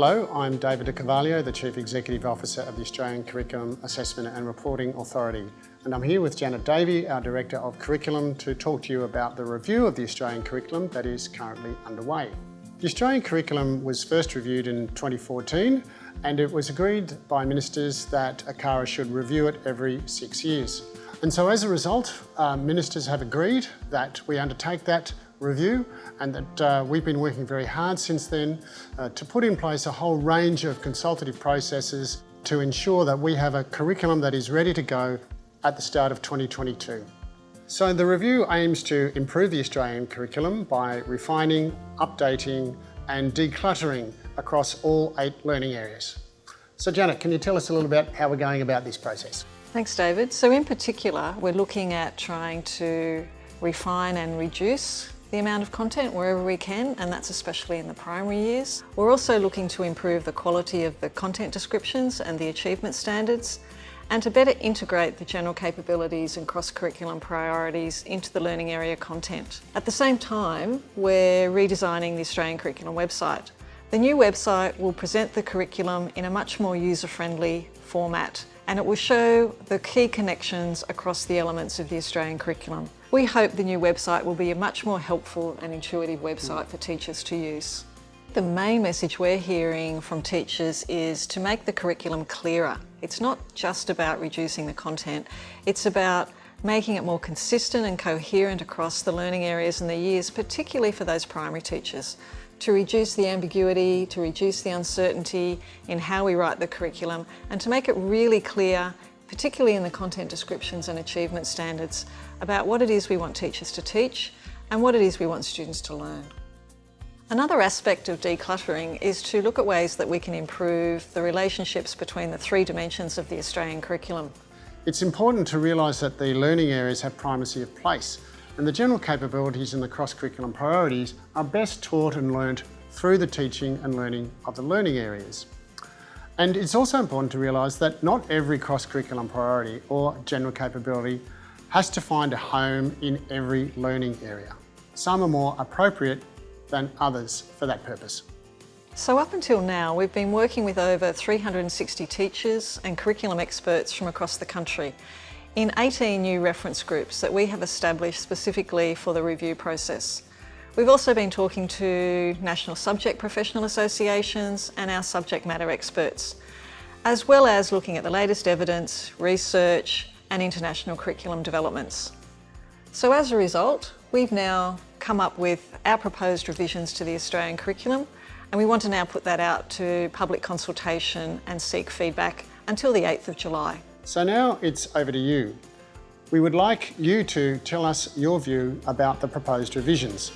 Hello, I'm David De Carvalho, the Chief Executive Officer of the Australian Curriculum Assessment and Reporting Authority. And I'm here with Janet Davey, our Director of Curriculum, to talk to you about the review of the Australian curriculum that is currently underway. The Australian curriculum was first reviewed in 2014 and it was agreed by ministers that ACARA should review it every six years. And so as a result, uh, ministers have agreed that we undertake that review and that uh, we've been working very hard since then uh, to put in place a whole range of consultative processes to ensure that we have a curriculum that is ready to go at the start of 2022. So the review aims to improve the Australian curriculum by refining, updating and decluttering across all eight learning areas. So Janet, can you tell us a little about how we're going about this process? Thanks David. So in particular, we're looking at trying to refine and reduce the amount of content wherever we can, and that's especially in the primary years. We're also looking to improve the quality of the content descriptions and the achievement standards, and to better integrate the general capabilities and cross-curriculum priorities into the learning area content. At the same time, we're redesigning the Australian Curriculum website. The new website will present the curriculum in a much more user-friendly format and it will show the key connections across the elements of the Australian curriculum. We hope the new website will be a much more helpful and intuitive website for teachers to use. The main message we're hearing from teachers is to make the curriculum clearer. It's not just about reducing the content, it's about making it more consistent and coherent across the learning areas and the years, particularly for those primary teachers, to reduce the ambiguity, to reduce the uncertainty in how we write the curriculum, and to make it really clear particularly in the content descriptions and achievement standards, about what it is we want teachers to teach and what it is we want students to learn. Another aspect of decluttering is to look at ways that we can improve the relationships between the three dimensions of the Australian curriculum. It's important to realise that the learning areas have primacy of place and the general capabilities and the cross-curriculum priorities are best taught and learnt through the teaching and learning of the learning areas. And it's also important to realise that not every cross-curriculum priority or general capability has to find a home in every learning area. Some are more appropriate than others for that purpose. So up until now, we've been working with over 360 teachers and curriculum experts from across the country in 18 new reference groups that we have established specifically for the review process. We've also been talking to national subject professional associations and our subject matter experts, as well as looking at the latest evidence, research and international curriculum developments. So as a result, we've now come up with our proposed revisions to the Australian curriculum and we want to now put that out to public consultation and seek feedback until the 8th of July. So now it's over to you. We would like you to tell us your view about the proposed revisions.